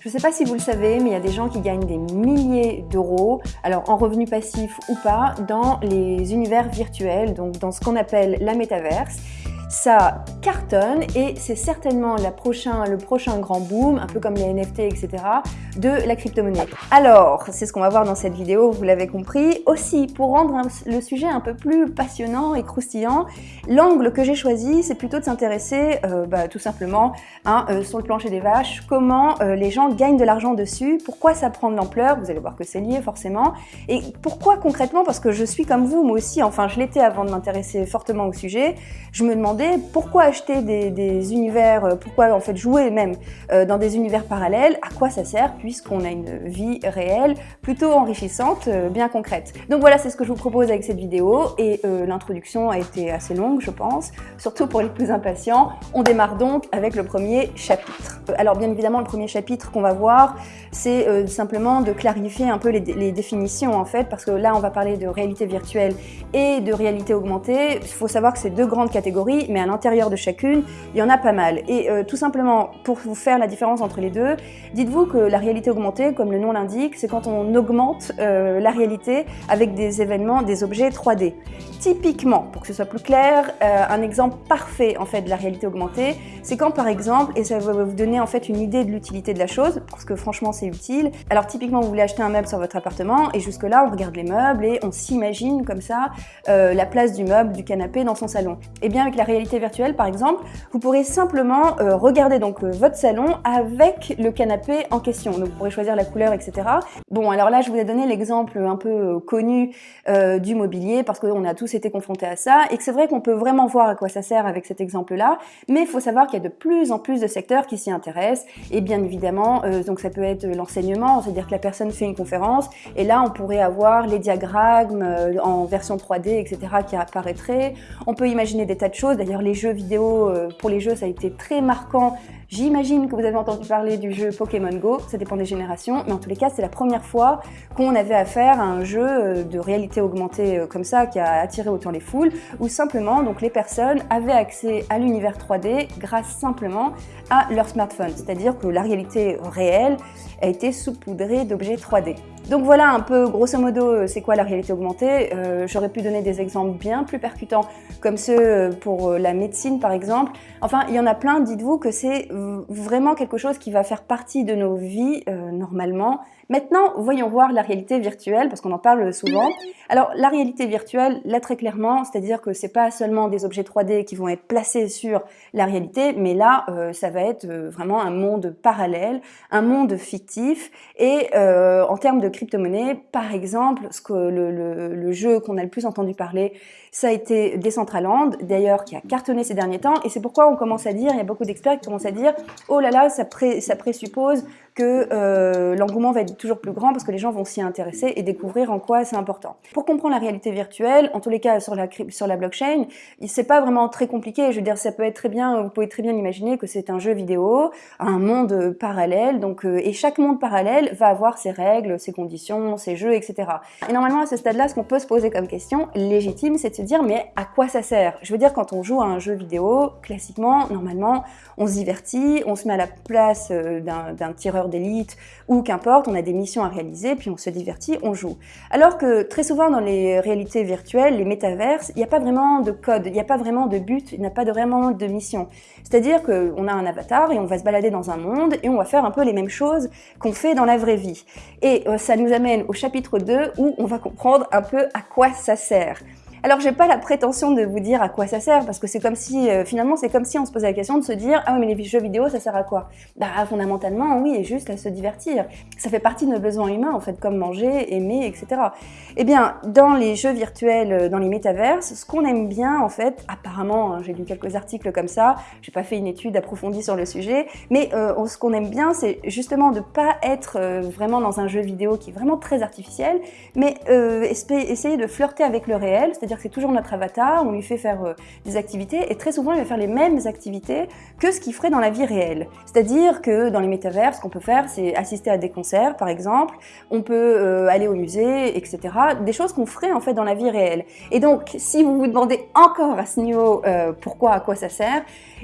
Je ne sais pas si vous le savez, mais il y a des gens qui gagnent des milliers d'euros, alors en revenus passifs ou pas, dans les univers virtuels, donc dans ce qu'on appelle la métaverse ça cartonne et c'est certainement le prochain grand boom, un peu comme les NFT, etc., de la crypto-monnaie. Alors, c'est ce qu'on va voir dans cette vidéo, vous l'avez compris. Aussi, pour rendre le sujet un peu plus passionnant et croustillant, l'angle que j'ai choisi, c'est plutôt de s'intéresser euh, bah, tout simplement hein, euh, sur le plancher des vaches, comment euh, les gens gagnent de l'argent dessus, pourquoi ça prend de l'ampleur, vous allez voir que c'est lié forcément, et pourquoi concrètement, parce que je suis comme vous, moi aussi, enfin je l'étais avant de m'intéresser fortement au sujet, je me demandais pourquoi acheter des, univers, pourquoi en fait jouer même dans des univers parallèles, à quoi ça sert puisqu'on a une vie réelle plutôt enrichissante, euh, bien concrète. Donc voilà, c'est ce que je vous propose avec cette vidéo et l'introduction a été assez longue je pense, surtout pour les plus impatients. On démarre donc avec le premier chapitre. Alors bien évidemment le premier chapitre qu'on va voir c'est simplement de clarifier un peu les, définitions en fait parce que là on va parler de réalité virtuelle et de réalité augmentée. Il faut savoir que c'est deux grandes catégories mais à l'intérieur de chacune, il y en a pas mal. Et euh, tout simplement, pour vous faire la différence entre les deux, dites-vous que la réalité augmentée, comme le nom l'indique, c'est quand on augmente euh, la réalité avec des événements, des objets 3D. Typiquement, pour que ce soit plus clair, euh, un exemple parfait en fait de la réalité augmentée, c'est quand par exemple, et ça va vous donner en fait une idée de l'utilité de la chose, parce que franchement c'est utile. Alors typiquement, vous voulez acheter un meuble sur votre appartement, et jusque là on regarde les meubles et on s'imagine comme ça la place du meuble, du canapé dans son salon. Et eh bien avec la réalité virtuelle par exemple, vous pourrez simplement euh, regarder donc euh, votre salon avec le canapé en question. Donc vous pourrez choisir la couleur, etc. Bon, alors là je vous ai donné l'exemple un peu euh, connu du mobilier parce qu'on a tous été confrontés à ça et que c'est vrai qu'on peut vraiment voir à quoi ça sert avec cet exemple-là, mais il faut savoir qu'il y a de plus en plus de secteurs qui s'y intéressent et bien évidemment, donc ça peut être l'enseignement, c'est-à-dire que la personne fait une conférence et là on pourrait avoir les diagrammes en version 3D, etc. qui apparaîtraient. On peut imaginer des tas de choses, D'ailleurs, les jeux vidéo, euh, pour les jeux, ça a été très marquant. J'imagine que vous avez entendu parler du jeu Pokémon Go, ça dépend des générations, mais en tous les cas, c'est la première fois qu'on avait affaire à un jeu euh, de réalité augmentée euh, comme ça, qui a attiré autant les foules, où simplement, donc les personnes avaient accès à l'univers 3D grâce simplement à leur smartphone. C'est-à-dire que la réalité réelle a été saupoudrée d'objets 3D. Donc voilà un peu grosso modo euh, c'est quoi la réalité augmentée. Euh, j'aurais pu donner des exemples bien plus percutants comme ceux euh, pour la médecine par exemple. Enfin il y en a plein, dites-vous que c'est vraiment quelque chose qui va faire partie de nos vies normalement Maintenant, voyons voir la réalité virtuelle, parce qu'on en parle souvent. Alors, la réalité virtuelle, là très clairement, c'est-à-dire que c'est pas seulement des objets 3D qui vont être placés sur la réalité, mais là, euh, ça va être euh, vraiment un monde parallèle, un monde fictif. Et euh, en termes de crypto-monnaie, par exemple, ce que le, jeu qu'on a le plus entendu parler, ça a été Decentraland, d'ailleurs, qui a cartonné ces derniers temps. Et c'est pourquoi on commence à dire, il y a beaucoup d'experts qui commencent à dire, oh là là, ça présuppose que euh, l'engouement va être toujours plus grand parce que les gens vont s'y intéresser et découvrir en quoi c'est important. Pour comprendre la réalité virtuelle, en tous les cas sur la, sur la blockchain, c'est pas vraiment très compliqué. Je veux dire, ça peut être très bien, vous pouvez très bien imaginer que c'est un jeu vidéo, un monde parallèle, donc euh, et chaque monde parallèle va avoir ses règles, ses conditions, ses jeux, etc. Et normalement à ce stade-là, ce qu'on peut se poser comme question légitime, c'est de se dire mais à quoi ça sert? Je veux dire, quand on joue à un jeu vidéo, classiquement, normalement, on se divertit, on se met à la place euh, d'un tireur d'élite ou qu'importe, on a des missions à réaliser, puis on se divertit, on joue. Alors que très souvent dans les réalités virtuelles, les métaverses, il n'y a pas vraiment de code, il n'y a pas vraiment de but, il n'y a pas vraiment de mission. C'est-à-dire qu'on a un avatar et on va se balader dans un monde et on va faire un peu les mêmes choses qu'on fait dans la vraie vie. Et euh, ça nous amène au chapitre 2 où on va comprendre un peu à quoi ça sert. Alors j'ai pas la prétention de vous dire à quoi ça sert, parce que c'est comme si, euh, finalement, c'est comme si on se posait la question de se dire « Ah oui, mais les jeux vidéo, ça sert à quoi ?» Bah fondamentalement, oui, et juste à se divertir. Ça fait partie de nos besoins humains, en fait, comme manger, aimer, etc. Eh bien, dans les jeux virtuels, euh, dans les métaverses, ce qu'on aime bien, en fait, apparemment, hein, j'ai lu quelques articles comme ça, j'ai pas fait une étude approfondie sur le sujet, mais euh, ce qu'on aime bien, c'est justement de pas être vraiment dans un jeu vidéo qui est vraiment très artificiel, mais essayer de flirter avec le réel, c'est-à-dire que c'est toujours notre avatar, on lui fait faire euh, des activités, et très souvent il va faire les mêmes activités que ce qu'il ferait dans la vie réelle. C'est-à-dire que dans les métavers, ce qu'on peut faire, c'est assister à des concerts, par exemple, on peut euh, aller au musée, etc. Des choses qu'on ferait en fait dans la vie réelle. Et donc, si vous vous demandez encore à ce niveau euh, pourquoi, à quoi ça sert,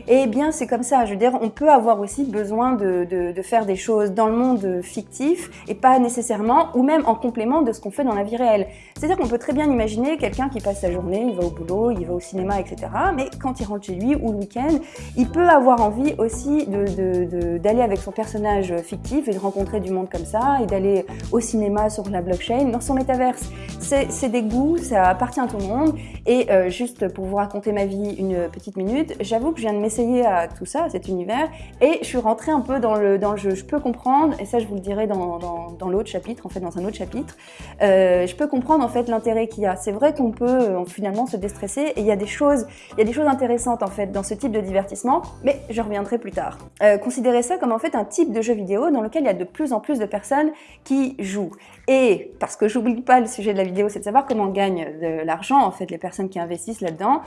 eh bien c'est comme ça. Je veux dire, on peut avoir aussi besoin de, de faire des choses dans le monde fictif et pas nécessairement, ou même en complément de ce qu'on fait dans la vie réelle. C'est-à-dire qu'on peut très bien imaginer quelqu'un qui passe sa journée, il va au boulot, il va au cinéma, etc. Mais quand il rentre chez lui ou le week-end, il peut avoir envie aussi d'aller avec son personnage fictif et de rencontrer du monde comme ça et d'aller au cinéma sur la blockchain dans son métaverse. C'est des goûts, ça appartient à tout le monde. Et euh, juste pour vous raconter ma vie une petite minute, j'avoue que je viens de m'essayer à tout ça, à cet univers, et je suis rentrée un peu dans le, dans le jeu. Je peux comprendre, et ça je vous le dirai dans, dans, l'autre chapitre, en fait dans un autre chapitre, euh, je peux comprendre en fait l'intérêt qu'il y a. C'est vrai qu'on peut euh, finalement se déstresser et il y a des choses, il y a des choses intéressantes en fait dans ce type de divertissement, mais je reviendrai plus tard. Euh, considérez ça comme en fait un type de jeu vidéo dans lequel il y a de plus en plus de personnes qui jouent. Et parce que j'oublie pas le sujet de la vidéo, c'est de savoir comment on gagne de l'argent en fait les personnes qui investissent là-dedans.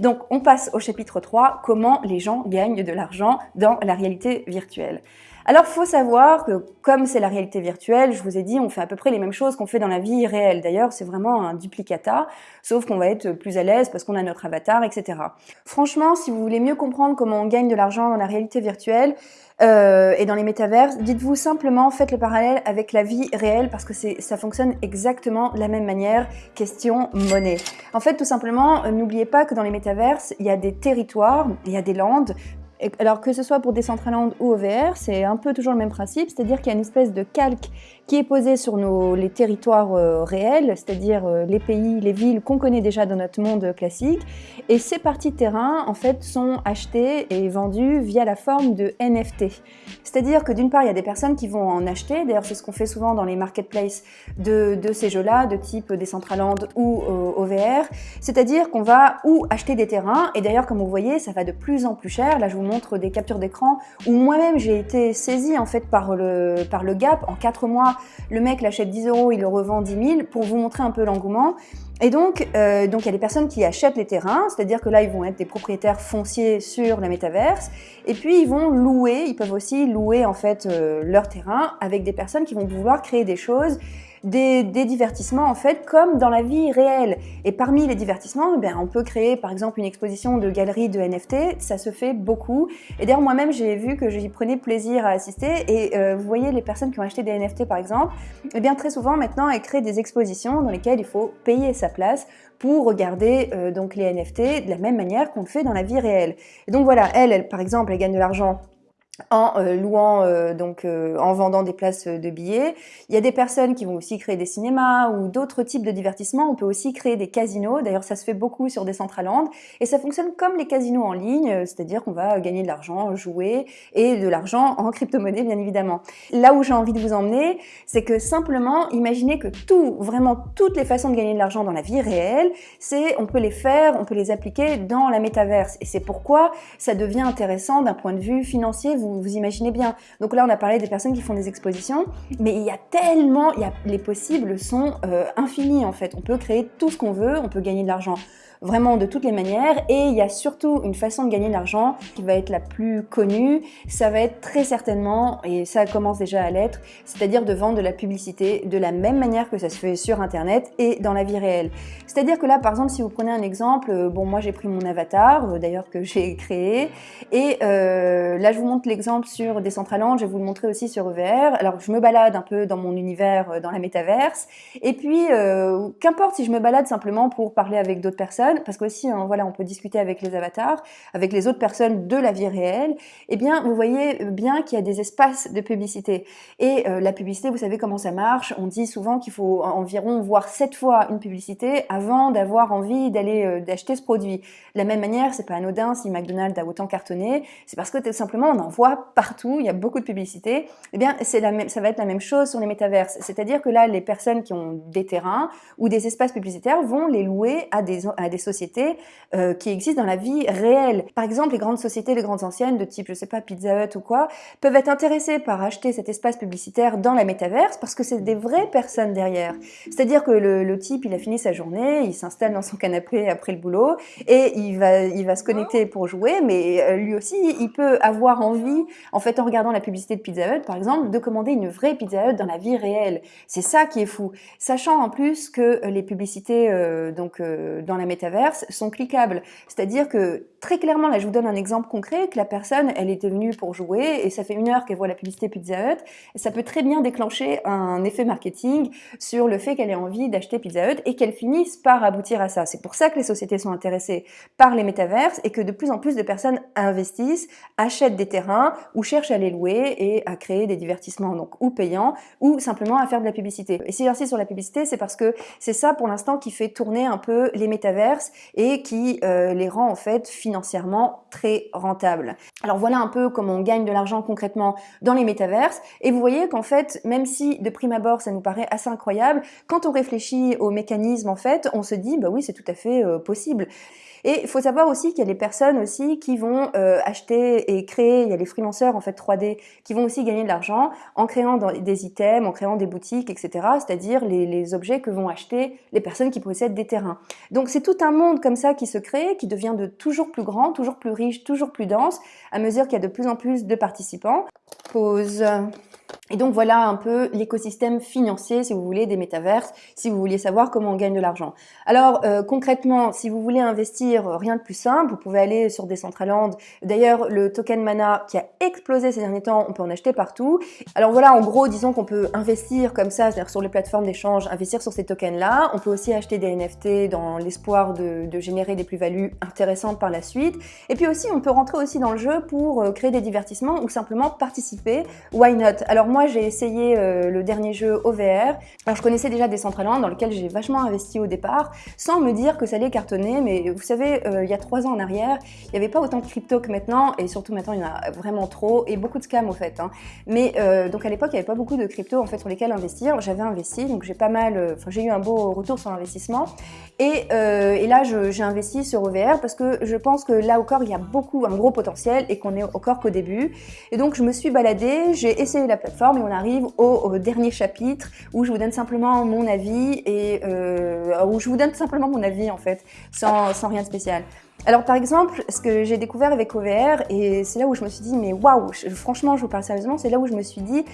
Donc on passe au chapitre 3, comment les gens gagnent de l'argent dans la réalité virtuelle. Alors, faut savoir que comme c'est la réalité virtuelle, je vous ai dit, on fait à peu près les mêmes choses qu'on fait dans la vie réelle. D'ailleurs, c'est vraiment un duplicata, sauf qu'on va être plus à l'aise parce qu'on a notre avatar, etc. Franchement, si vous voulez mieux comprendre comment on gagne de l'argent dans la réalité virtuelle, euh, et dans les métaverses, dites-vous simplement, faites le parallèle avec la vie réelle parce que ça fonctionne exactement de la même manière, question monnaie. En fait, tout simplement, euh, n'oubliez pas que dans les métaverses, il y a des territoires, il y a des landes, alors que ce soit pour Decentraland ou OVR, c'est un peu toujours le même principe, c'est-à-dire qu'il y a une espèce de calque qui est posé sur nos, les territoires euh, réels, c'est-à-dire euh, les pays, les villes qu'on connaît déjà dans notre monde classique. Et ces parties de terrain, en fait, sont achetées et vendues via la forme de NFT. C'est-à-dire que d'une part, il y a des personnes qui vont en acheter, d'ailleurs c'est ce qu'on fait souvent dans les marketplaces de, de ces jeux-là, de type Decentraland ou euh, OVR, c'est-à-dire qu'on va ou acheter des terrains, et d'ailleurs comme vous voyez, ça va de plus en plus cher. Là, je vous montre des captures d'écran où moi-même j'ai été saisie en fait par le, par le gap en 4 mois le mec l'achète 10 euros, il le revend 10 000 pour vous montrer un peu l'engouement. Et donc, euh, donc il y a des personnes qui achètent les terrains, c'est-à-dire que là, ils vont être des propriétaires fonciers sur la métaverse, et puis ils vont louer, ils peuvent aussi louer en fait euh, leur terrain avec des personnes qui vont vouloir créer des choses des, divertissements en fait comme dans la vie réelle. Et parmi les divertissements, eh on peut créer par exemple une exposition de galeries de NFT, ça se fait beaucoup. Et d'ailleurs moi-même j'ai vu que j'y prenais plaisir à assister et euh, vous voyez les personnes qui ont acheté des NFT par exemple, eh bien très souvent maintenant elles créent des expositions dans lesquelles il faut payer place pour regarder euh, donc les NFT de la même manière qu'on le fait dans la vie réelle. Et donc voilà, elle par exemple, elle gagne de l'argent en euh, louant, euh, donc euh, en vendant des places de billets. Il y a des personnes qui vont aussi créer des cinémas ou d'autres types de divertissements. On peut aussi créer des casinos. D'ailleurs, ça se fait beaucoup sur Decentraland. Et ça fonctionne comme les casinos en ligne, c'est-à-dire qu'on va gagner de l'argent, jouer, et de l'argent en crypto-monnaie, bien évidemment. Là où j'ai envie de vous emmener, c'est que simplement, imaginez que tout, vraiment toutes les façons de gagner de l'argent dans la vie réelle, c'est on peut les faire, on peut les appliquer dans la métaverse. Et c'est pourquoi ça devient intéressant d'un point de vue financier vous, imaginez bien. Donc là, on a parlé des personnes qui font des expositions, mais il y a tellement, il y a, les possibles sont euh, infinis en fait. On peut créer tout ce qu'on veut, on peut gagner de l'argent vraiment de toutes les manières. Et il y a surtout une façon de gagner de l'argent qui va être la plus connue. Ça va être très certainement, et ça commence déjà à l'être, c'est-à-dire de vendre de la publicité de la même manière que ça se fait sur Internet et dans la vie réelle. C'est-à-dire que là, par exemple, si vous prenez un exemple, euh, bon, moi j'ai pris mon avatar, euh, d'ailleurs que j'ai créé, et là je vous montre l'exemple sur Decentraland, je vais vous le montrer aussi sur EVR. Alors je me balade un peu dans mon univers, dans la métaverse, et puis qu'importe si je me balade simplement pour parler avec d'autres personnes, parce qu'aussi, hein, voilà, on peut discuter avec les avatars, avec les autres personnes de la vie réelle, eh bien, vous voyez bien qu'il y a des espaces de publicité. Et euh, la publicité, vous savez comment ça marche, on dit souvent qu'il faut environ voir sept fois une publicité avant d'avoir envie d'aller euh, d'acheter ce produit. De la même manière, c'est pas anodin si McDonald's a autant cartonné, c'est parce que tout simplement, on en voit partout, il y a beaucoup de publicité. Eh bien, c'est la même, ça va être la même chose sur les métaverses. C'est-à-dire que là, les personnes qui ont des terrains ou des espaces publicitaires vont les louer à des, à des des sociétés euh, qui existent dans la vie réelle. Par exemple, les grandes sociétés, les grandes anciennes de type, je sais pas, Pizza Hut ou quoi, peuvent être intéressées par acheter cet espace publicitaire dans la métaverse parce que c'est des vraies personnes derrière. C'est-à-dire que le, le, type, il a fini sa journée, il s'installe dans son canapé après le boulot et il va, il va se connecter pour jouer, mais euh, lui aussi, il peut avoir envie, en fait, en regardant la publicité de Pizza Hut, par exemple, de commander une vraie Pizza Hut dans la vie réelle. C'est ça qui est fou. Sachant en plus que les publicités euh, donc euh, dans la métaverse sont cliquables. C'est-à-dire que très clairement, là je vous donne un exemple concret, que la personne, elle était venue pour jouer et ça fait une heure qu'elle voit la publicité Pizza Hut, ça peut très bien déclencher un effet marketing sur le fait qu'elle ait envie d'acheter Pizza Hut et qu'elle finisse par aboutir à ça. C'est pour ça que les sociétés sont intéressées par les métaverses et que de plus en plus de personnes investissent, achètent des terrains ou cherchent à les louer et à créer des divertissements donc ou payants ou simplement à faire de la publicité. Et si j'insiste sur la publicité, c'est parce que c'est ça pour l'instant qui fait tourner un peu les métaverses et qui euh, les rend en fait financièrement très rentables. Alors voilà un peu comment on gagne de l'argent concrètement dans les métaverses et vous voyez qu'en fait, même si de prime abord ça nous paraît assez incroyable, quand on réfléchit aux mécanismes en fait, on se dit bah oui c'est tout à fait euh, possible. Et il faut savoir aussi qu'il y a des personnes aussi qui vont euh, acheter et créer, il y a les freelanceurs en fait 3D qui vont aussi gagner de l'argent en créant des items, en créant des boutiques, etc. C'est-à-dire les, les, objets que vont acheter les personnes qui possèdent des terrains. Donc c'est tout un monde comme ça qui se crée, qui devient de toujours plus grand, toujours plus riche, toujours plus dense, à mesure qu'il y a de plus en plus de participants. Pause. Et donc voilà un peu l'écosystème financier, si vous voulez, des métaverses, si vous vouliez savoir comment on gagne de l'argent. Alors euh, concrètement, si vous voulez investir, euh, rien de plus simple, vous pouvez aller sur Decentraland. D'ailleurs, le token Mana qui a explosé ces derniers temps, on peut en acheter partout. Alors voilà, en gros, disons qu'on peut investir comme ça, c'est-à-dire sur les plateformes d'échange, investir sur ces tokens-là. On peut aussi acheter des NFT dans l'espoir de, de, générer des plus-values intéressantes par la suite. Et puis aussi, on peut rentrer aussi dans le jeu pour euh, créer des divertissements ou simplement participer. Why not? Alors moi, j'ai essayé euh, le dernier jeu OVR. Je connaissais déjà Decentraland, dans lequel j'ai vachement investi au départ, sans me dire que ça allait cartonner. Mais vous savez, euh, il y a trois ans en arrière, il n'y avait pas autant de crypto que maintenant, et surtout maintenant, il y en a vraiment trop, et beaucoup de scams, au fait. Hein. Mais euh, donc, à l'époque, il n'y avait pas beaucoup de crypto, en fait, sur lesquels investir. J'avais investi, donc j'ai pas mal... J'ai eu un beau retour sur l'investissement. Et, et, là, j'ai investi sur OVR parce que je pense que là encore, il y a beaucoup, un gros potentiel et qu'on est encore qu'au début. Et donc, je me suis baladée, j'ai essayé la plateforme, et on arrive au, dernier chapitre où je vous donne simplement mon avis et euh, où je vous donne simplement mon avis en fait, sans, sans rien de spécial. Alors par exemple, ce que j'ai découvert avec OVR, et c'est là où je me suis dit, mais waouh, franchement, je vous parle sérieusement, c'est là où je me suis dit,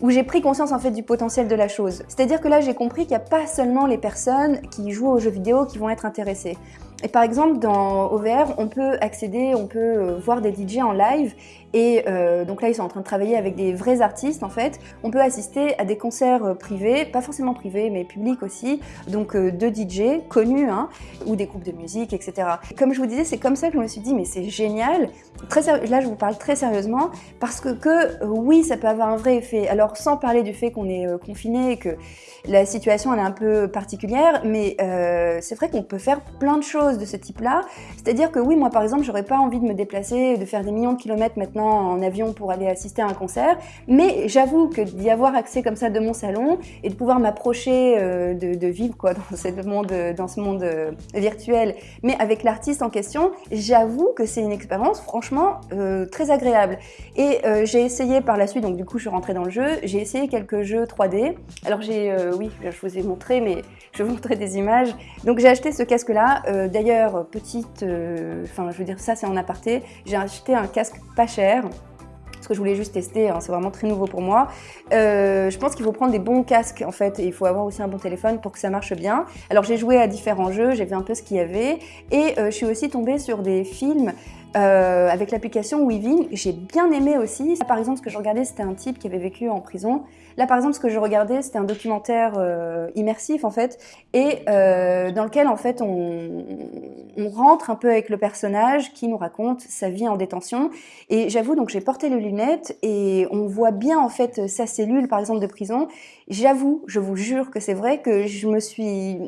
où j'ai pris conscience en fait du potentiel de la chose. C'est-à-dire que là, j'ai compris qu'il n'y a pas seulement les personnes qui jouent aux jeux vidéo qui vont être intéressées. Et par exemple, dans OVR, on peut accéder, on peut euh, voir des DJ en live et euh, donc là, ils sont en train de travailler avec des vrais artistes en fait. On peut assister à des concerts euh, privés, pas forcément privés, mais publics aussi, donc euh, de DJ connus, hein, ou des groupes de musique, etc. Comme je vous disais, c'est comme ça que je me suis dit, mais c'est génial. Très là, je vous parle très sérieusement, parce que, que oui, ça peut avoir un vrai effet. Alors, sans parler du fait qu'on est confiné et que la situation elle est un peu particulière, mais euh, c'est vrai qu'on peut faire plein de choses de ce type-là. C'est-à-dire que oui, moi par exemple, j'aurais pas envie de me déplacer, de faire des millions de kilomètres maintenant en avion pour aller assister à un concert, mais j'avoue que d'y avoir accès comme ça de mon salon et de pouvoir m'approcher euh, de, vivre quoi, dans, ce monde, dans ce monde euh, virtuel, mais avec l'artiste en question, j'avoue que c'est une expérience franchement euh, très agréable. Et j'ai essayé par la suite, donc du coup je suis rentrée dans le jeu, j'ai essayé quelques jeux 3D. Alors j'ai, oui, je vous ai montré, mais je vous montrer des images. Donc j'ai acheté ce casque-là. D'ailleurs, petite, enfin je veux dire ça c'est en aparté, j'ai acheté un casque pas cher parce que je voulais juste tester, hein, c'est vraiment très nouveau pour moi. Euh, je pense qu'il faut prendre des bons casques en fait, et il faut avoir aussi un bon téléphone pour que ça marche bien. Alors j'ai joué à différents jeux, j'ai vu un peu ce qu'il y avait, et euh, je suis aussi tombée sur des films euh, avec l'application Weaving, j'ai bien aimé aussi. par exemple, ce que je regardais, c'était un type qui avait vécu en prison. Là, par exemple, ce que je regardais, c'était un documentaire euh, immersif, en fait, et euh, dans lequel, en fait, on, on, rentre un peu avec le personnage qui nous raconte sa vie en détention. Et j'avoue, donc, j'ai porté les lunettes et on voit bien, en fait, sa cellule, par exemple, de prison. J'avoue, je vous jure que c'est vrai que je me suis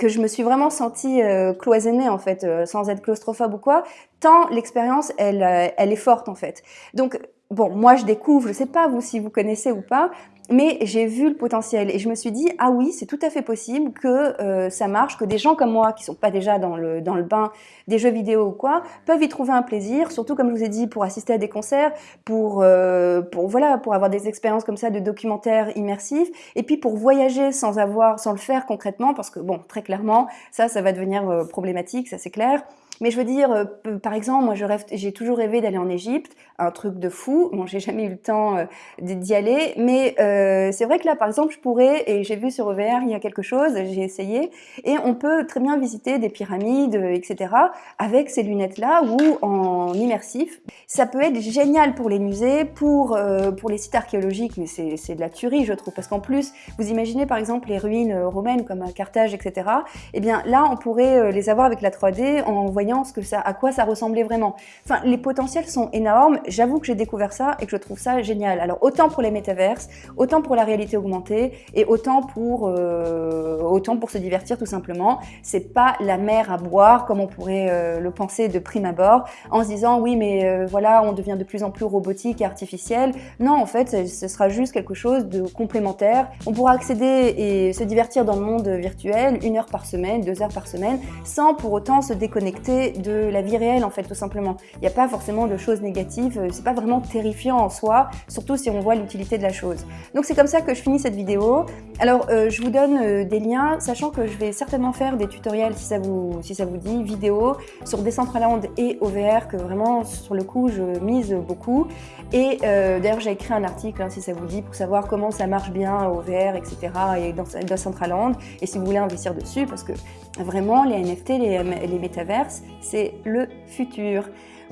que je me suis vraiment sentie euh, cloisonnée en fait, euh, sans être claustrophobe ou quoi, tant l'expérience elle, euh, elle est forte en fait. Donc bon, moi je découvre, je sais pas vous si vous connaissez ou pas, mais j'ai vu le potentiel et je me suis dit, ah oui, c'est tout à fait possible que euh, ça marche, que des gens comme moi, qui sont pas déjà dans le, dans le bain des jeux vidéo ou quoi, peuvent y trouver un plaisir, surtout comme je vous ai dit, pour assister à des concerts, pour, euh, pour, voilà, pour avoir des expériences comme ça de documentaires immersifs, et puis pour voyager sans avoir, sans le faire concrètement, parce que bon, très clairement, ça, ça va devenir euh, problématique, ça c'est clair. Mais je veux dire, euh, par exemple, moi j'ai toujours rêvé d'aller en Égypte, un truc de fou. Bon, j'ai jamais eu le temps euh, d'y aller, mais euh, c'est vrai que là, par exemple, je pourrais, et j'ai vu sur OVR il y a quelque chose, j'ai essayé, et on peut très bien visiter des pyramides, etc. avec ces lunettes-là ou en immersif. Ça peut être génial pour les musées, pour, pour les sites archéologiques, mais c'est de la tuerie, je trouve, parce qu'en plus, vous imaginez par exemple les ruines romaines comme à Carthage, etc. Eh bien là, on pourrait les avoir avec la 3D en voyant que ça, à quoi ça ressemblait vraiment. Enfin, les potentiels sont énormes. J'avoue que j'ai découvert ça et que je trouve ça génial. Alors, autant pour les métaverses, autant pour la réalité augmentée et autant pour, euh, autant pour se divertir tout simplement. C'est pas la mer à boire comme on pourrait euh, le penser de prime abord en se disant oui, mais euh, voilà, on devient de plus en plus robotique et artificiel. Non, en fait, ce sera juste quelque chose de complémentaire. On pourra accéder et se divertir dans le monde virtuel une heure par semaine, deux heures par semaine, sans pour autant se déconnecter de la vie réelle en fait tout simplement. Il n'y a pas forcément de choses négatives, euh, c'est pas vraiment terrifiant en soi, surtout si on voit l'utilité de la chose. Donc c'est comme ça que je finis cette vidéo. Alors euh, je vous donne euh, des liens, sachant que je vais certainement faire des tutoriels si ça vous, si ça vous dit, vidéo sur Decentraland et OVR, que vraiment sur le coup je mise beaucoup. Et d'ailleurs j'ai écrit un article hein, si ça vous dit pour savoir comment ça marche bien OVR, etc. et dans Decentraland, et si vous voulez investir dessus, parce que vraiment les NFT, les, les métaverses, c'est le futur.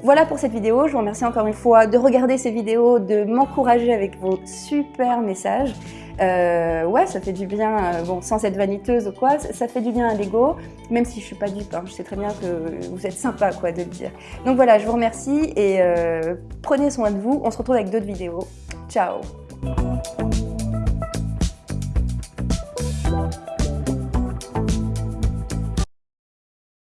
Voilà pour cette vidéo, je vous remercie encore une fois de regarder ces vidéos, de m'encourager avec vos super messages. Euh, ouais, ça fait du bien, euh, bon, sans être vaniteuse ou quoi, ça fait du bien à l'ego, même si je suis pas dupe, hein, je sais très bien que vous êtes sympa quoi de le dire. Donc voilà, je vous remercie et euh, prenez soin de vous, on se retrouve avec d'autres vidéos. Ciao